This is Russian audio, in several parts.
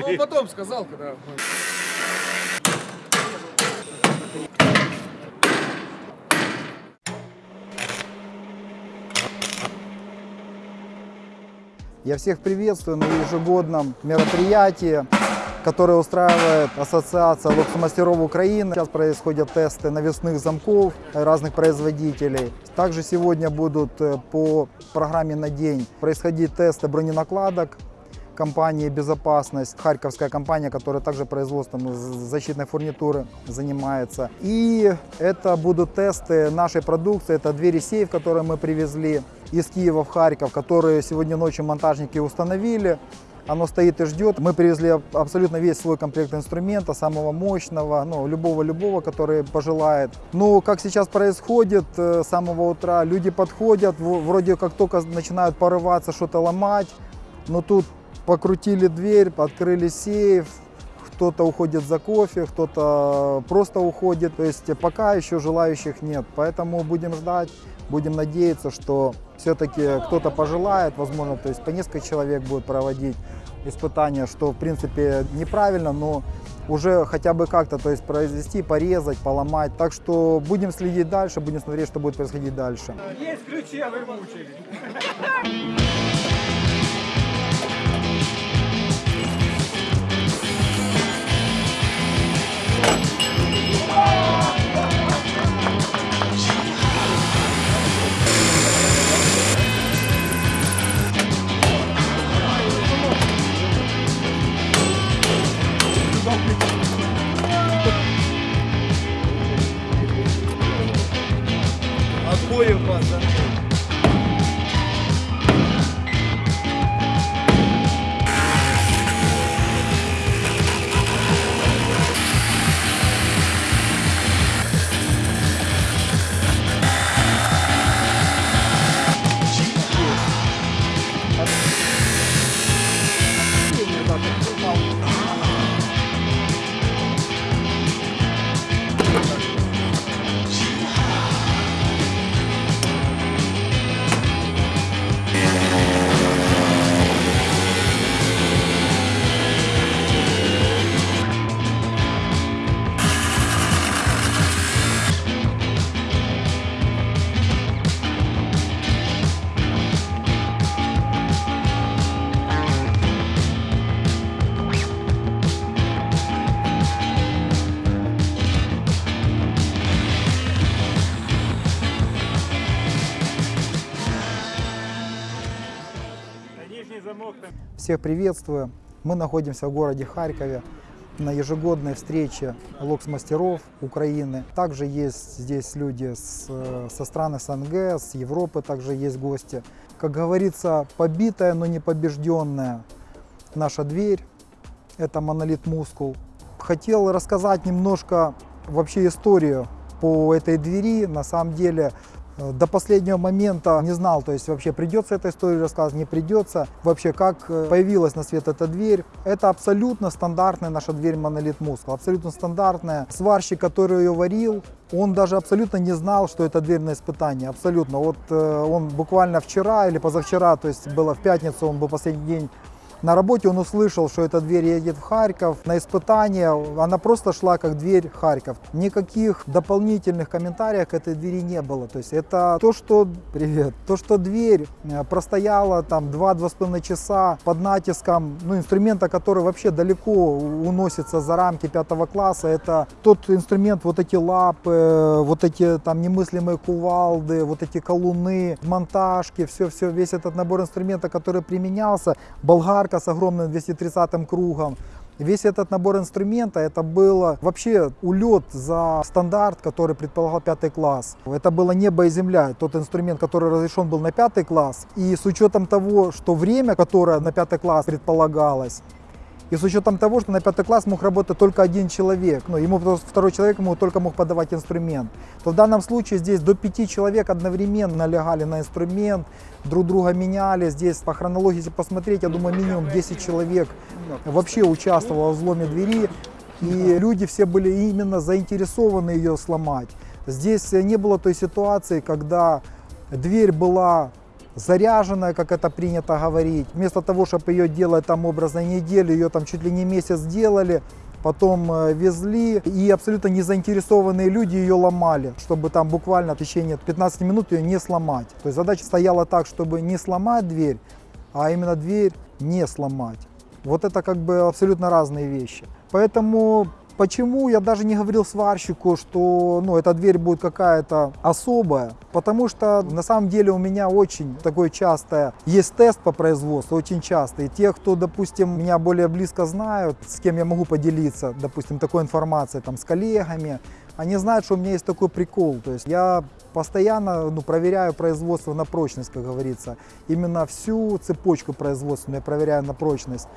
пошли. Ну, потом сказал, когда... Я всех приветствую на ежегодном мероприятии, которое устраивает Ассоциация локсмастеров Украины. Сейчас происходят тесты навесных замков разных производителей. Также сегодня будут э, по программе на день происходить тесты броненакладок компании «Безопасность», харьковская компания, которая также производством защитной фурнитуры занимается. И это будут тесты нашей продукции, это двери сейф, которые мы привезли из Киева в Харьков, которые сегодня ночью монтажники установили. Оно стоит и ждет. Мы привезли абсолютно весь свой комплект инструмента, самого мощного, ну, любого-любого, который пожелает. Ну, как сейчас происходит э, с самого утра, люди подходят, вроде как только начинают порываться, что-то ломать, но тут покрутили дверь, открыли сейф, кто-то уходит за кофе, кто-то просто уходит. То есть пока еще желающих нет. Поэтому будем ждать, будем надеяться, что все-таки кто-то пожелает, возможно, то есть по несколько человек будет проводить испытания, что в принципе неправильно, но уже хотя бы как-то, то есть произвести, порезать, поломать. Так что будем следить дальше, будем смотреть, что будет происходить дальше. Есть ключи, а вы мучили. Нижний замок. Всех приветствую. Мы находимся в городе Харькове на ежегодной встрече локс-мастеров Украины. Также есть здесь люди с, со стран СНГ, с Европы также есть гости. Как говорится, побитая, но не побежденная наша дверь. Это монолит мускул. Хотел рассказать немножко вообще историю по этой двери. На самом деле до последнего момента не знал, то есть вообще придется эта история рассказывать, не придется. Вообще, как э, появилась на свет эта дверь. Это абсолютно стандартная наша дверь монолит мускул, абсолютно стандартная. Сварщик, который ее варил, он даже абсолютно не знал, что это дверь на испытание, абсолютно. Вот э, он буквально вчера или позавчера, то есть было в пятницу, он был последний день на работе он услышал, что эта дверь едет в Харьков на испытание. Она просто шла как дверь Харьков. Никаких дополнительных комментариев к этой двери не было. То есть это то, что... Привет. То, что дверь э, простояла там 2-2,5 часа под натиском ну, инструмента, который вообще далеко уносится за рамки пятого класса. Это тот инструмент, вот эти лапы, вот эти там немыслимые кувалды, вот эти колуны, монтажки, все-все, весь этот набор инструмента, который применялся. Болгарка с огромным 230 кругом. Весь этот набор инструмента, это было вообще улет за стандарт, который предполагал пятый класс. Это было небо и земля, тот инструмент, который разрешен был на пятый класс. И с учетом того, что время, которое на пятый класс предполагалось, и с учетом того, что на пятый класс мог работать только один человек, ну, ему второй человек ему только мог подавать инструмент, то в данном случае здесь до пяти человек одновременно лягали на инструмент, друг друга меняли. Здесь по хронологии, если посмотреть, я думаю, минимум 10 человек вообще участвовало в взломе двери. И люди все были именно заинтересованы ее сломать. Здесь не было той ситуации, когда дверь была заряженная, как это принято говорить. Вместо того, чтобы ее делать там образно неделю, ее там чуть ли не месяц делали, потом э, везли, и абсолютно не заинтересованные люди ее ломали, чтобы там буквально в течение 15 минут ее не сломать. То есть задача стояла так, чтобы не сломать дверь, а именно дверь не сломать. Вот это как бы абсолютно разные вещи. Поэтому Почему я даже не говорил сварщику, что ну, эта дверь будет какая-то особая? Потому что на самом деле у меня очень такое частое есть тест по производству, очень часто. И те, кто, допустим, меня более близко знают, с кем я могу поделиться, допустим, такой информацией, там, с коллегами, они знают, что у меня есть такой прикол. То есть я постоянно ну, проверяю производство на прочность, как говорится. Именно всю цепочку производственную я проверяю на прочность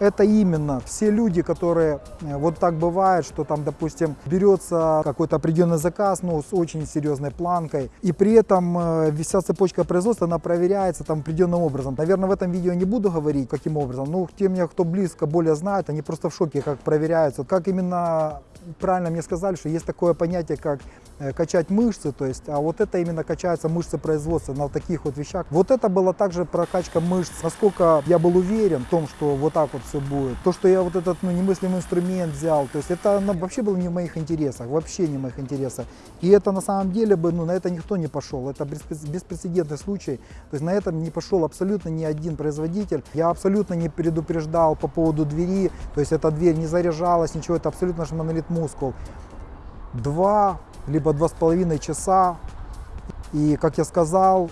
это именно все люди, которые э, вот так бывает, что там, допустим, берется какой-то определенный заказ, ну, с очень серьезной планкой, и при этом э, вся цепочка производства, она проверяется там определенным образом. Наверное, в этом видео не буду говорить, каким образом, но те меня, кто близко более знает, они просто в шоке, как проверяются, как именно правильно мне сказали, что есть такое понятие, как э, качать мышцы, то есть, а вот это именно качаются мышцы производства на таких вот вещах. Вот это была также прокачка мышц. Насколько я был уверен в том, что вот так вот все будет. То, что я вот этот ну, немыслимый инструмент взял, то есть это ну, вообще было не в моих интересах, вообще не в моих интересах. И это на самом деле бы, ну, на это никто не пошел. Это беспрецедентный случай. То есть на этом не пошел абсолютно ни один производитель. Я абсолютно не предупреждал по поводу двери, то есть эта дверь не заряжалась, ничего, это абсолютно наш монолит мускул. Два, либо два с половиной часа. И, как я сказал,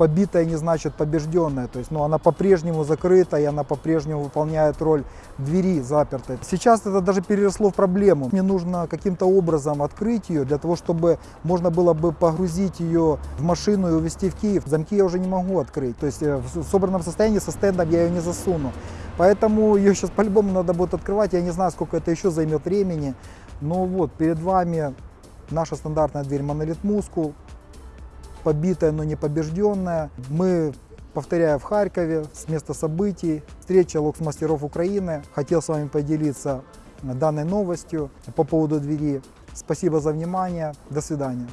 побитая не значит побежденная. То есть ну, она по-прежнему закрыта, и она по-прежнему выполняет роль двери запертой. Сейчас это даже переросло в проблему. Мне нужно каким-то образом открыть ее, для того, чтобы можно было бы погрузить ее в машину и увезти в Киев. Замки я уже не могу открыть. То есть э, в собранном состоянии со стендом я ее не засуну. Поэтому ее сейчас по-любому надо будет открывать. Я не знаю, сколько это еще займет времени. Но вот перед вами наша стандартная дверь монолит мускул. Побитая, но не побежденная. Мы, повторяю, в Харькове с места событий. Встреча локс-мастеров Украины. Хотел с вами поделиться данной новостью по поводу двери. Спасибо за внимание. До свидания.